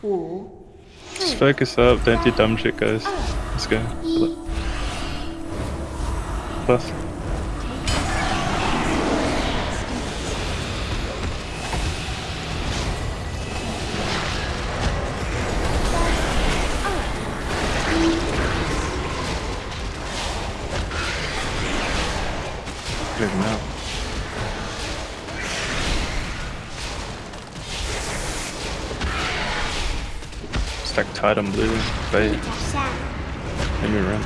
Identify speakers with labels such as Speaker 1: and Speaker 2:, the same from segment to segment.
Speaker 1: Just focus up, don't do dumb shit guys. Oh. Let's go. Plus. Good enough. Titan Blue, bait.
Speaker 2: Let
Speaker 1: me run.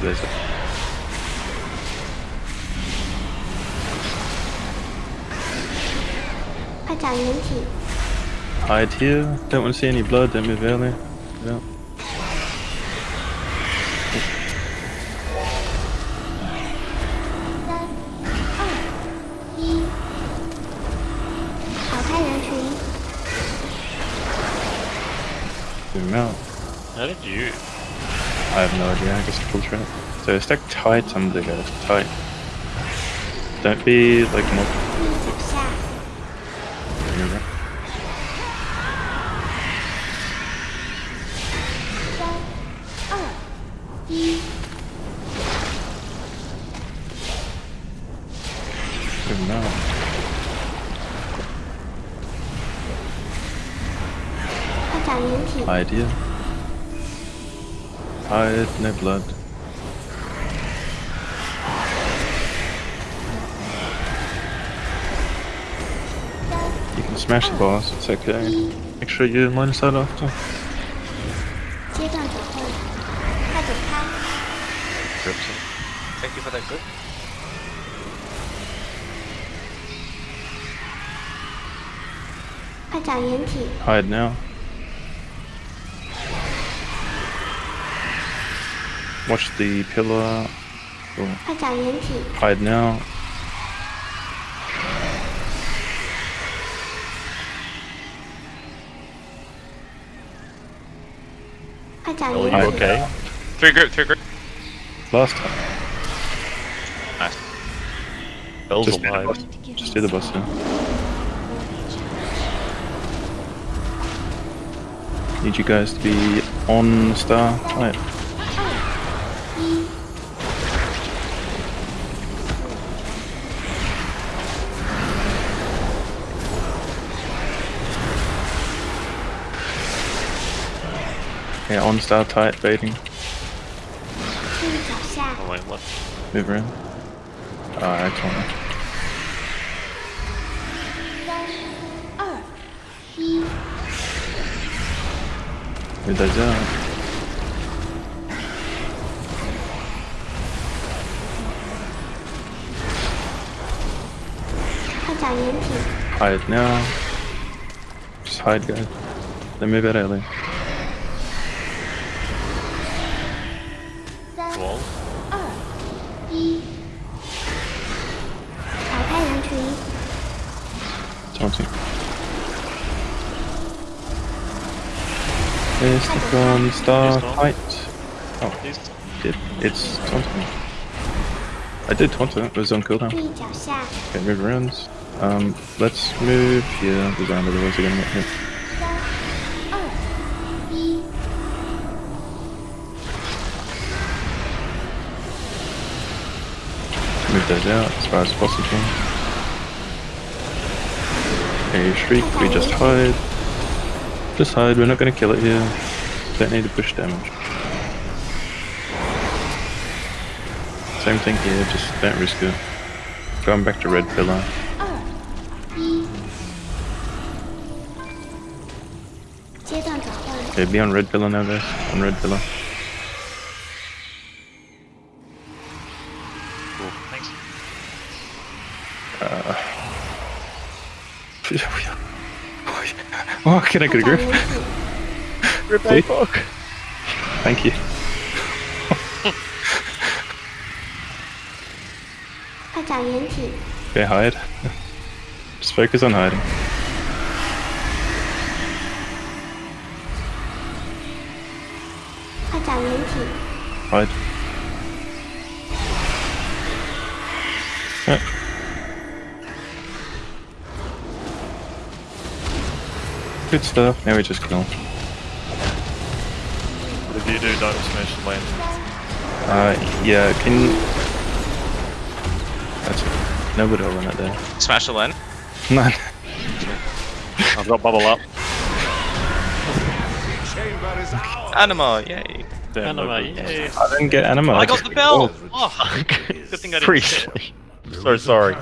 Speaker 1: There's a Hide here. Don't want to see any blood. Don't move early. Yeah. zoom out.
Speaker 3: How did you?
Speaker 1: I have no idea, I guess double trap. So stack tight on the guys, tight. Don't be like
Speaker 2: not.
Speaker 1: Remember?
Speaker 2: Good enough.
Speaker 1: Hide here. Hide, no blood. You can smash the boss, it's okay. Make sure you line us out after.
Speaker 3: Thank you for that good.
Speaker 1: Hide now. Watch the pillar. Oh. Hide now.
Speaker 3: Oh, you okay? Three group, three group.
Speaker 1: Last time.
Speaker 3: Nice. Bell's
Speaker 1: Just
Speaker 3: alive.
Speaker 1: Just do the bus now. Need you guys to be on the star. Yeah, OnStar tight baiting.
Speaker 3: Oh wait, what?
Speaker 1: Move around. Ah,
Speaker 2: oh, corner.
Speaker 1: Move those out. Hide now. Just hide, guys. They move out early.
Speaker 2: 三、
Speaker 3: Wall.
Speaker 2: 二、一。淘汰人群，
Speaker 1: Taunting. There's the from star
Speaker 3: Please don't.
Speaker 1: tight. Oh,
Speaker 3: Please.
Speaker 1: it, it's taunting. I did taunt it, it was on cooldown.
Speaker 2: 注意脚下，
Speaker 1: Okay, move around. Um, let's move here. The round of the ones are gonna get move those out as far as possible. A Shriek, we just hide. Just hide, we're not going to kill it here. Don't need to push damage. Same thing here, just don't risk it. Going back to red pillar. Okay, be on red pillar now guys, on red pillar.
Speaker 3: Uh,
Speaker 1: oh, can I get a grip? Grip my fork. Thank you. yeah, hide. Just focus on hiding. Hide. Good stuff. Now we just kill
Speaker 3: him. But if you do, don't smash the land.
Speaker 1: Uh, yeah, can... That's it. Nobody will run it there.
Speaker 3: Smash the land?
Speaker 1: None.
Speaker 3: I've got bubble up. Anima, yay.
Speaker 1: Damn,
Speaker 3: anima, yay.
Speaker 1: I didn't get anima.
Speaker 3: I got the bell!
Speaker 1: Oh,
Speaker 3: oh good thing I didn't Briefly. So sorry.